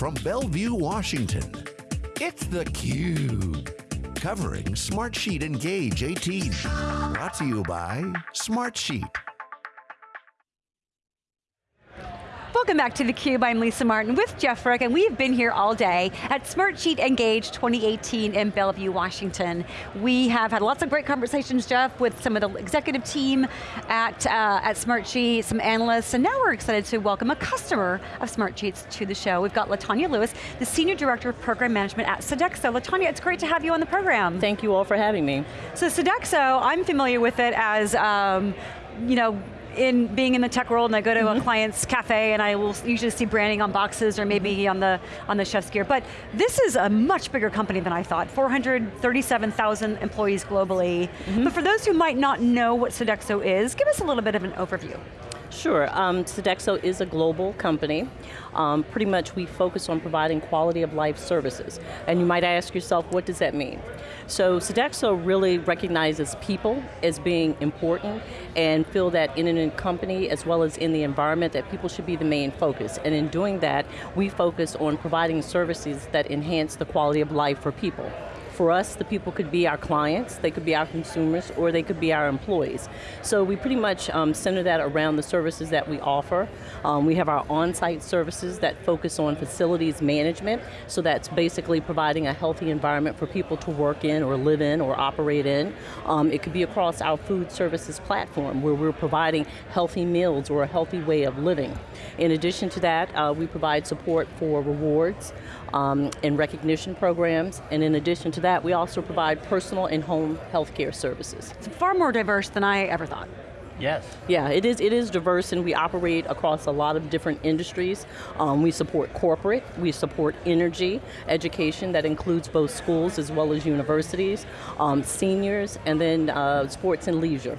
from Bellevue, Washington. It's theCUBE, covering Smartsheet Engage 18. Brought to you by Smartsheet. Welcome back to theCUBE, I'm Lisa Martin with Jeff Frick, and we've been here all day at Smartsheet Engage 2018 in Bellevue, Washington. We have had lots of great conversations, Jeff, with some of the executive team at, uh, at Smartsheet, some analysts, and now we're excited to welcome a customer of Smartsheet's to the show. We've got Latanya Lewis, the Senior Director of Program Management at Sodexo. Latanya, it's great to have you on the program. Thank you all for having me. So Sodexo, I'm familiar with it as, um, you know, in being in the tech world and I go to mm -hmm. a mm-hmm. client's cafe and I will usually see branding on boxes or maybe on the, on the chef's gear, but this is a much bigger company than I thought, 437,000 employees globally. Mm -hmm. But for those who might not know what Sodexo is, give us a little bit of an overview. Sure, um, Sodexo is a global company. Um, pretty much we focus on providing quality of life services. And you might ask yourself, what does that mean? So Sodexo really recognizes people as being important and feel that in a company as well as in the environment that people should be the main focus. And in doing that, we focus on providing services that enhance the quality of life for people for us, the people could be our clients, they could be our consumers, or they could be our employees. So we pretty much um, center that around the services that we offer. Um, we have our on-site services that focus on facilities management, so that's basically providing a healthy environment for people to work in, or live in, or operate in. Um, it could be across our food services platform, where we're providing healthy meals or a healthy way of living. In addition to that, uh, we provide support for rewards um, and recognition programs, and in addition to that, that, we also provide personal and home healthcare services. It's far more diverse than I ever thought. Yes. Yeah, it is, it is diverse and we operate across a lot of different industries. Um, we support corporate, we support energy, education that includes both schools as well as universities, um, seniors, and then uh, sports and leisure.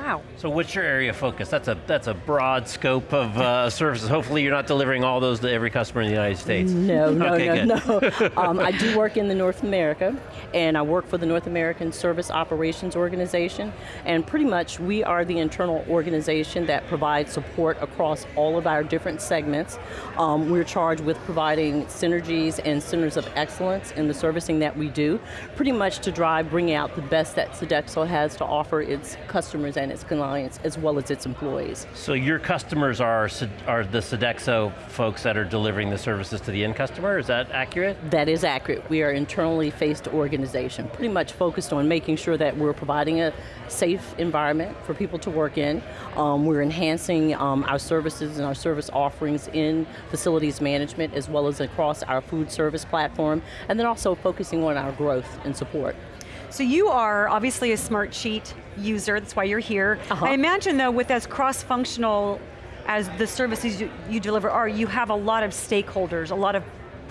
Wow. So what's your area of focus? That's a, that's a broad scope of uh, services. Hopefully you're not delivering all those to every customer in the United States. No, no, okay, no, no. um, I do work in the North America, and I work for the North American Service Operations Organization, and pretty much we are the internal organization that provides support across all of our different segments. Um, we're charged with providing synergies and centers of excellence in the servicing that we do, pretty much to drive, bring out the best that Sodexo has to offer its customers and its clients, as well as its employees. So your customers are, are the Sodexo folks that are delivering the services to the end customer, is that accurate? That is accurate. We are internally faced organization, pretty much focused on making sure that we're providing a safe environment for people to work in. Um, we're enhancing um, our services and our service offerings in facilities management as well as across our food service platform, and then also focusing on our growth and support. So you are obviously a Smartsheet user, that's why you're here. Uh -huh. I imagine though, with as cross-functional as the services you, you, deliver are, you have a lot of stakeholders, a lot of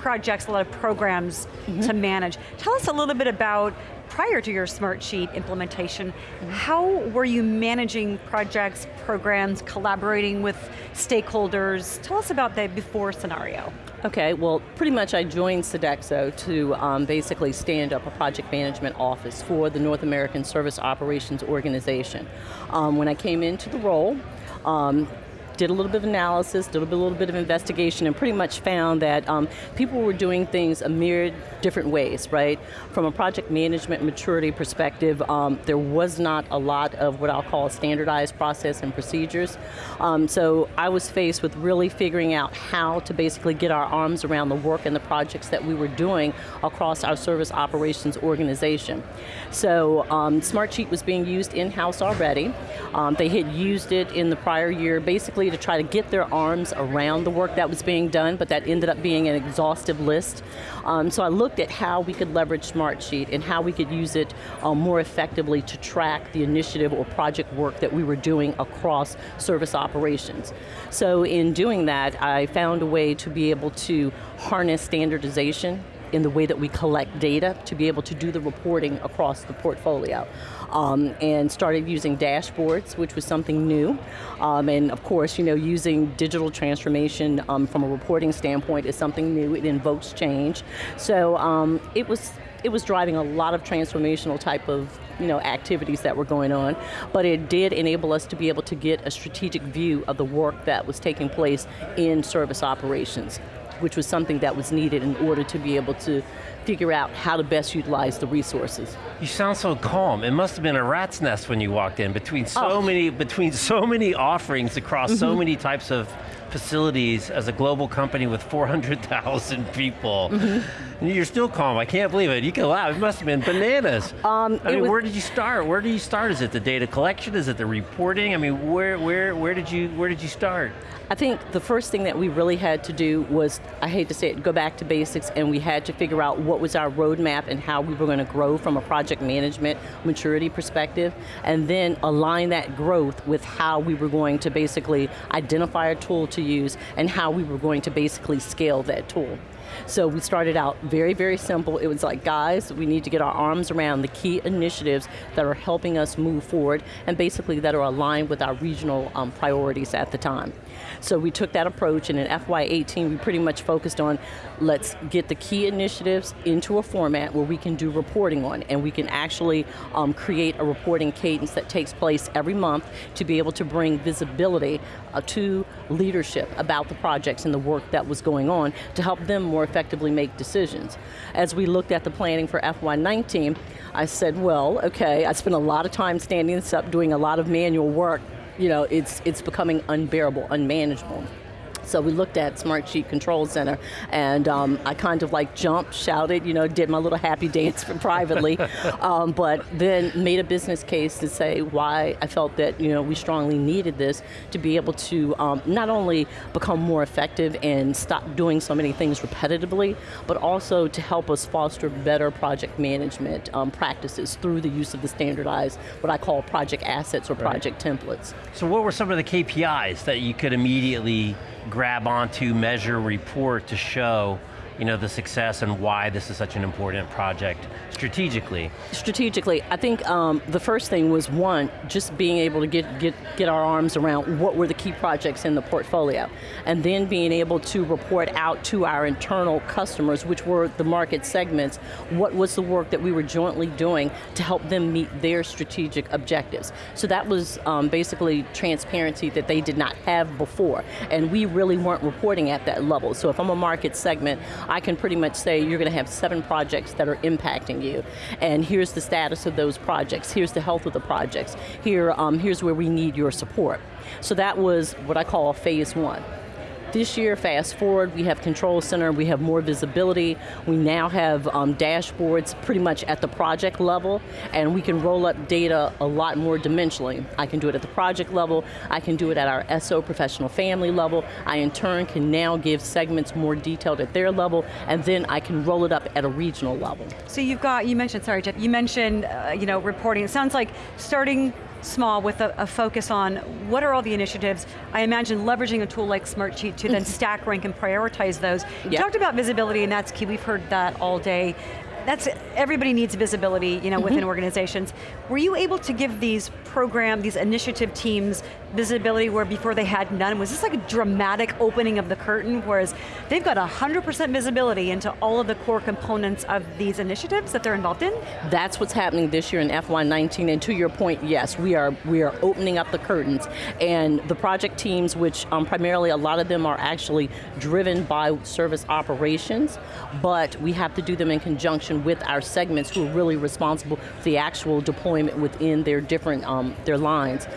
projects, a lot of programs mm -hmm. to manage. Tell us a little bit about, prior to your Smartsheet implementation, mm -hmm. how were you managing projects, programs, collaborating with stakeholders? Tell us about the before scenario. Okay, well, pretty much I joined Sodexo to um, basically stand up a project management office for the North American Service Operations Organization. Um, when I came into the role, um, did a little bit of analysis, did a little bit of investigation, and pretty much found that um, people were doing things a myriad different ways, right? From a project management maturity perspective, um, there was not a lot of what I'll call standardized process and procedures. Um, so I was faced with really figuring out how to basically get our arms around the work and the projects that we were doing across our service operations organization. So um, Smartsheet was being used in-house already. Um, they had used it in the prior year basically to try to get their arms around the work that was being done, but that ended up being an exhaustive list. Um, so I looked at how we could leverage Smartsheet and how we could use it um, more effectively to track the initiative or project work that we were doing across service operations. So in doing that, I found a way to be able to harness standardization in the way that we collect data to be able to do the reporting across the portfolio. Um, and started using dashboards, which was something new. Um, and of course, you know, using digital transformation um, from a reporting standpoint is something new, it invokes change. So um, it was it was driving a lot of transformational type of you know, activities that were going on, but it did enable us to be able to get a strategic view of the work that was taking place in service operations. Which was something that was needed in order to be able to figure out how to best utilize the resources. You sound so calm. It must have been a rat's nest when you walked in between so Oh. many between so many offerings across so Mm-hmm. many types of facilities as a global company with 400,000 people. Mm-hmm. You're still calm. I can't believe it. You can laugh. It must have been bananas. Um, I mean, was- where did you start? Where did you start? Is it the data collection? Is it the reporting? I mean, where where where did you where did you start? I think the first thing that we really had to do was, I hate to say it, go back to basics and we had to figure out what was our roadmap and how we were going to grow from a project management maturity perspective, and then align that growth with how we were going to basically identify a tool to use and how we were going to basically scale that tool. So we started out very, very simple. It was like, guys, we need to get our arms around the key initiatives that are helping us move forward and basically that are aligned with our regional um, priorities at the time. So we took that approach and in FY18 we pretty much focused on let's get the key initiatives into a format where we can do reporting on and we can actually um, create a reporting cadence that takes place every month to be able to bring visibility Uh, to leadership about the projects and the work that was going on to help them more effectively make decisions. As we looked at the planning for FY19, I said, well, okay, I spent a lot of time standing this up, doing a lot of manual work. You know, it's, it's becoming unbearable, unmanageable. So we looked at Smartsheet Control Center, and um, I kind of like jumped, shouted, you know, did my little happy dance privately, um, but then made a business case to say why I felt that you know we strongly needed this to be able to um, not only become more effective and stop doing so many things repetitively, but also to help us foster better project management um, practices through the use of the standardized, what I call project assets or project templates. So what were some of the KPIs that you could immediately grab onto, measure, report to show you know, the success and why this is such an important project strategically? strategically, I think um, the first thing was one, just being able to get, get, get our arms around what were the key projects in the portfolio, and then being able to report out to our internal customers, which were the market segments, what was the work that we were jointly doing to help them meet their strategic objectives. So that was um, basically transparency that they did not have before, and we really weren't reporting at that level. So if I'm a market segment, I can pretty much say you're going to have seven projects that are impacting you, and here's the status of those projects. Here's the health of the projects. Here, um, here's where we need your support. So that was what I call phase one. This year, fast forward, we have Control Center, we have more visibility, we now have um, dashboards pretty much at the project level, and we can roll up data a lot more dimensionally. I can do it at the project level, I can do it at our SO professional family level, I in turn can now give segments more detailed at their level, and then I can roll it up at a regional level. So you've got, you mentioned, sorry Jeff, you mentioned uh, you know, reporting. It sounds like starting small with a, a, focus on what are all the initiatives. I imagine leveraging a tool like Smartsheet to then stack rank and prioritize those. You talked about visibility and that's key, we've heard that all day. That's, everybody needs visibility you know, within mm-hmm. organizations. Were you able to give these program, these initiative teams visibility where before they had none? Was this like a dramatic opening of the curtain, whereas they've got 100% visibility into all of the core components of these initiatives that they're involved in? That's what's happening this year in FY19, and to your point, yes, we are we are opening up the curtains, and the project teams, which um, primarily a lot of them are actually driven by service operations, but we have to do them in conjunction with our segments who are really responsible for the actual deployment within their different um, their lines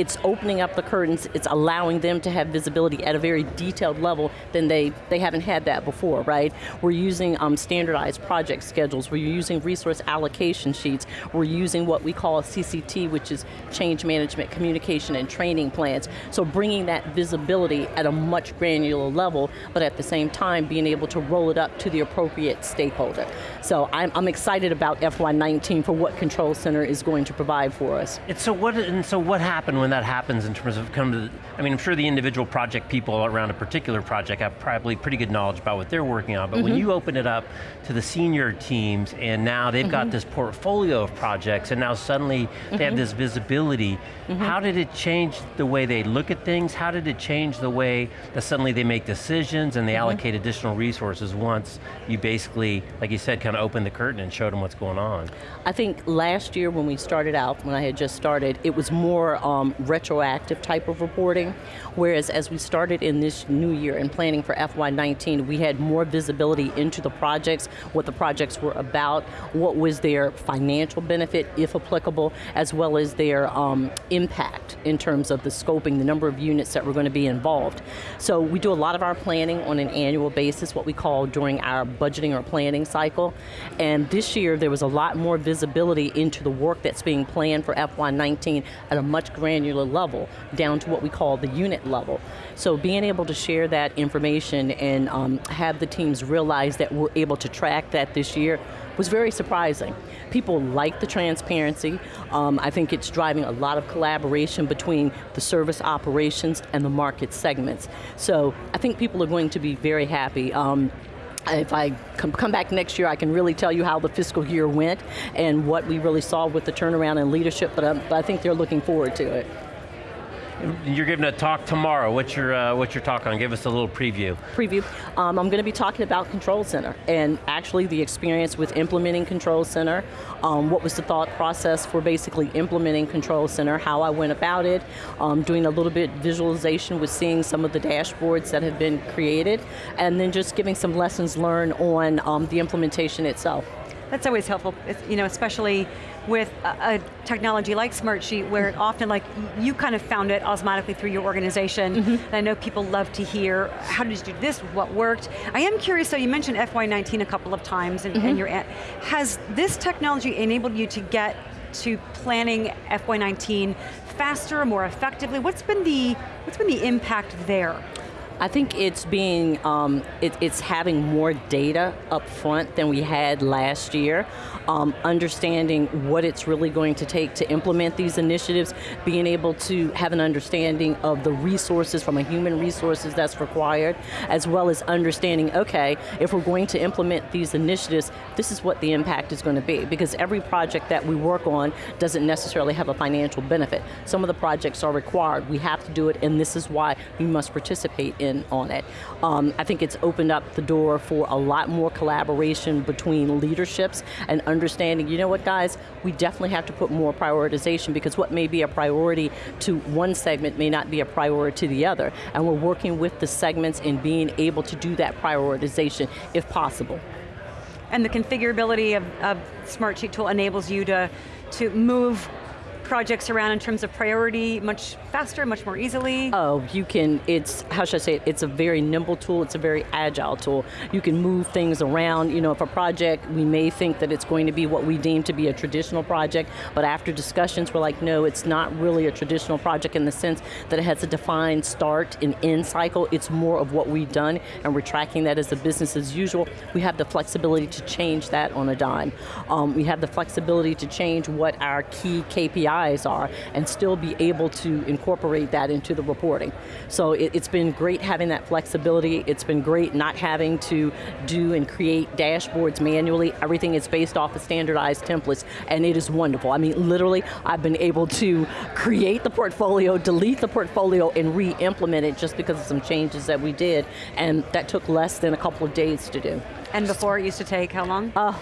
it's opening up the curtains, it's allowing them to have visibility at a very detailed level than they, they haven't had that before, right? We're using um, standardized project schedules, we're using resource allocation sheets, we're using what we call CCT, which is change management, communication, and training plans. So bringing that visibility at a much granular level, but at the same time being able to roll it up to the appropriate stakeholder. So I'm, I'm excited about FY19 for what Control Center is going to provide for us. And so what, and so what happened when that happens in terms of come to, the, I mean, I'm sure the individual project people around a particular project have probably pretty good knowledge about what they're working on, but mm -hmm. when you open it up to the senior teams and now they've mm -hmm. got this portfolio of projects and now suddenly mm -hmm. they have this visibility, how did it change the way they look at things? How did it change the way that suddenly they make decisions and they allocate additional resources once you basically, like you said, kind of opened the curtain and showed them what's going on? I think last year when we started out, when I had just started, it was more um, retroactive type of reporting, whereas as we started in this new year and planning for FY19, we had more visibility into the projects, what the projects were about, what was their financial benefit, if applicable, as well as their um, impact in terms of the scoping, the number of units that were going to be involved. So we do a lot of our planning on an annual basis, what we call during our budgeting or planning cycle, and this year there was a lot more visibility into the work that's being planned for FY19 at a much granular level, down to what we call the unit level. So being able to share that information and um, have the teams realize that we're able to track that this year was very surprising. People like the transparency. Um, I think it's driving a lot of collaboration between the service operations and the market segments. So I think people are going to be very happy. Um, if I come back next year, I can really tell you how the fiscal year went and what we really saw with the turnaround and leadership, but, um, but I think they're looking forward to it. You're giving a talk tomorrow. What's your, uh, what's your talk on? Give us a little preview. Preview. Um, I'm going to be talking about Control Center and actually the experience with implementing Control Center. Um, what was the thought process for basically implementing Control Center, how I went about it, um, doing a little bit visualization with seeing some of the dashboards that have been created, and then just giving some lessons learned on um, the implementation itself. That's always helpful, you know, especially with a, a technology like Smartsheet where often like you kind of found it osmotically through your organization, mm -hmm. and I know people love to hear, how did you do this, what worked? I am curious, so you mentioned FY19 a couple of times, and, mm -hmm. and your, has this technology enabled you to get to planning FY19 faster, more effectively? What's been the, what's been the impact there? I think it's being, um, it, it's having more data up front than we had last year, um, understanding what it's really going to take to implement these initiatives, being able to have an understanding of the resources from a human resources that's required, as well as understanding, okay, if we're going to implement these initiatives, this is what the impact is going to be, because every project that we work on doesn't necessarily have a financial benefit. Some of the projects are required, we have to do it, and this is why we must participate in on it. Um, I think it's opened up the door for a lot more collaboration between leaderships and understanding, you know what guys, we definitely have to put more prioritization because what may be a priority to one segment may not be a priority to the other. And we're working with the segments in being able to do that prioritization if possible. And the configurability of, of Smartsheet tool enables you to, to move projects around in terms of priority much faster, much more easily? Oh, you can, it's, how should I say it, it's a very nimble tool, it's a very agile tool. You can move things around, you know, if a project, we may think that it's going to be what we deem to be a traditional project, but after discussions, we're like, no, it's not really a traditional project in the sense that it has a defined start and end cycle, it's more of what we've done, and we're tracking that as a business as usual. We have the flexibility to change that on a dime. Um, we have the flexibility to change what our key KPIs eyes are and still be able to incorporate that into the reporting. So it, has been great having that flexibility. It's been great not having to do and create dashboards manually. Everything is based off of standardized templates and it is wonderful. I mean, literally, I've been able to create the portfolio, delete the portfolio, and re-implement it just because of some changes that we did, and that took less than a couple of days to do. And before it used to take how long? Uh,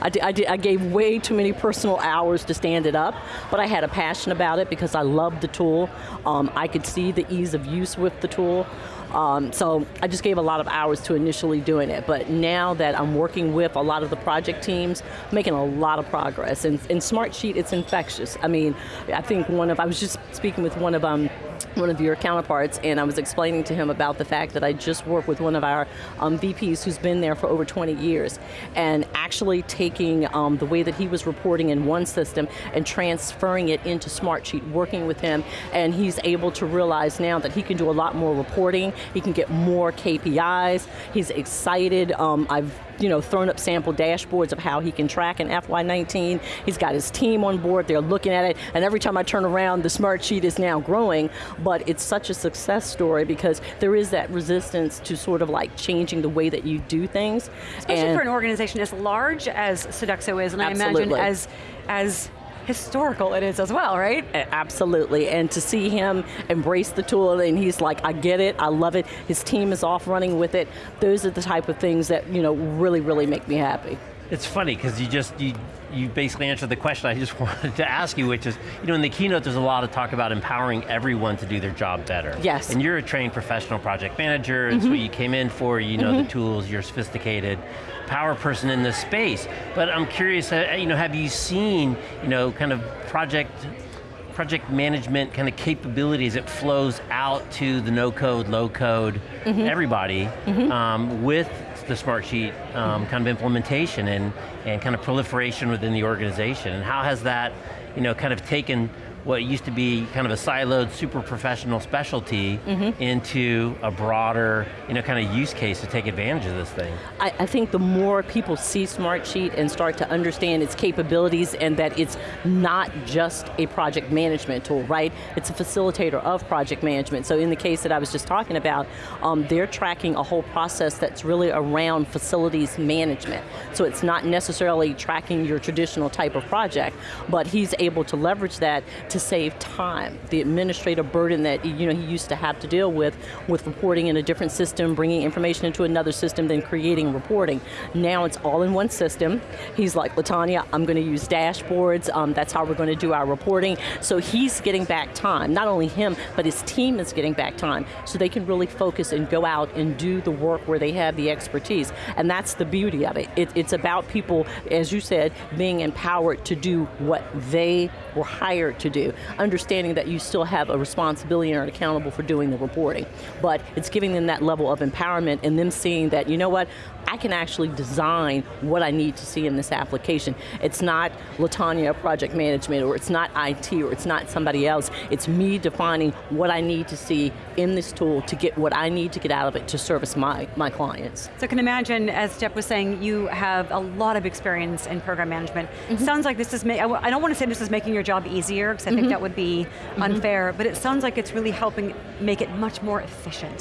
I, did, I, did, I, gave way too many personal hours to stand it up, but I had a passion about it because I loved the tool. Um, I could see the ease of use with the tool. Um, so I just gave a lot of hours to initially doing it, but now that I'm working with a lot of the project teams, making a lot of progress. And in Smartsheet, it's infectious. I mean, I think one of, I was just speaking with one of um, one of your counterparts and I was explaining to him about the fact that I just worked with one of our um, VPs who's been there for over 20 years and actually taking um, the way that he was reporting in one system and transferring it into Smartsheet, working with him and he's able to realize now that he can do a lot more reporting, he can get more KPIs, he's excited, um, I've you know, thrown up sample dashboards of how he can track in FY19. He's got his team on board, they're looking at it, and every time I turn around, the smart sheet is now growing, but it's such a success story because there is that resistance to sort of like changing the way that you do things. Especially and for an organization as large as Sodexo is, and absolutely. I imagine as, as historical it is as well, right? Absolutely, and to see him embrace the tool and he's like, I get it, I love it, his team is off running with it, those are the type of things that you know really, really make me happy. It's funny because you just you you basically answered the question I just wanted to ask you, which is, you know, in the keynote there's a lot of talk about empowering everyone to do their job better. Yes. And you're a trained professional project manager, it's mm -hmm. what you came in for, you know mm -hmm. the tools, you're sophisticated power person in this space. But I'm curious, uh, you know, have you seen, you know, kind of project project management kind of capabilities it flows out to the no code, low code, mm -hmm. everybody mm-hmm. um, with the Smartsheet um, kind of implementation and, and kind of proliferation within the organization, and how has that you know, kind of taken what used to be kind of a siloed, super professional specialty mm -hmm. into a broader, you know, kind of use case to take advantage of this thing. I, I, think the more people see Smartsheet and start to understand its capabilities and that it's not just a project management tool, right? It's a facilitator of project management. So in the case that I was just talking about, um, they're tracking a whole process that's really around facilities management. So it's not necessarily tracking your traditional type of project, but he's able to leverage that to to save time, the administrative burden that you know he used to have to deal with, with reporting in a different system, bringing information into another system, then creating reporting. Now it's all in one system. He's like, Latanya, I'm going to use dashboards, um, that's how we're going to do our reporting. So he's getting back time, not only him, but his team is getting back time, so they can really focus and go out and do the work where they have the expertise. And that's the beauty of it. it it's about people, as you said, being empowered to do what they were hired to do understanding that you still have a responsibility and are accountable for doing the reporting. But it's giving them that level of empowerment and them seeing that, you know what, I can actually design what I need to see in this application. It's not Latanya project management, or it's not IT, or it's not somebody else. It's me defining what I need to see in this tool to get what I need to get out of it to service my, my clients. So I can imagine, as Jeff was saying, you have a lot of experience in program management. Mm -hmm. Sounds like this is, I don't want to say this is making your job easier, because I mm -hmm. think that would be mm-hmm. unfair, mm -hmm. but it sounds like it's really helping make it much more efficient.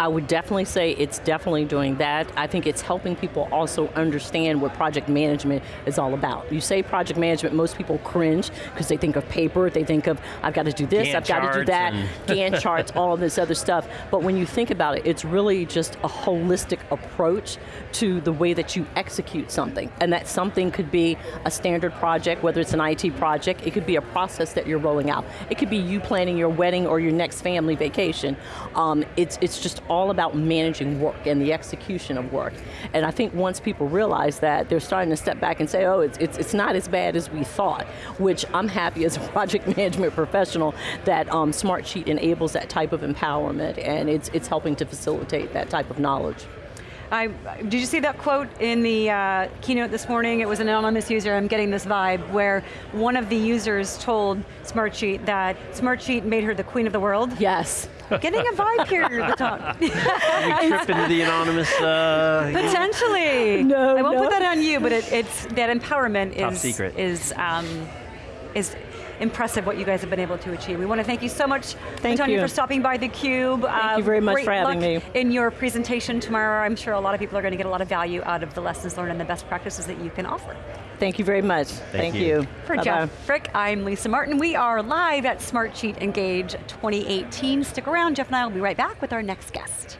I would definitely say it's definitely doing that. I think it's helping people also understand what project management is all about. You say project management, most people cringe because they think of paper, they think of, I've got to do this, Gantt I've got to do that, Gantt charts, all this other stuff. But when you think about it, it's really just a holistic approach to the way that you execute something. And that something could be a standard project, whether it's an IT project, it could be a process that you're rolling out. It could be you planning your wedding or your next family vacation. Um, it's, it's just all about managing work and the execution of work. And I think once people realize that, they're starting to step back and say, oh, it's, it's, it's not as bad as we thought, which I'm happy as a project management professional that um, Smartsheet enables that type of empowerment and it's, it's helping to facilitate that type of knowledge. I, did you see that quote in the uh, keynote this morning? It was an anonymous user, I'm getting this vibe, where one of the users told Smartsheet that Smartsheet made her the queen of the world. Yes. Getting a vibe here at the top. you trip into the anonymous... Uh, Potentially. No, I won't no. put that on you, but it, it's that empowerment Top is, secret. is, um, is impressive what you guys have been able to achieve. We want to thank you so much, thank Tony, you. for stopping by theCUBE. Thank uh, you very much for having me. in your presentation tomorrow. I'm sure a lot of people are going to get a lot of value out of the lessons learned and the best practices that you can offer. Thank you very much. Thank, thank you. you. For Bye Jeff. Frick, I'm Lisa Martin. We are live at Smartsheet Engage 2018. Stick around, Jeff and I will be right back with our next guest.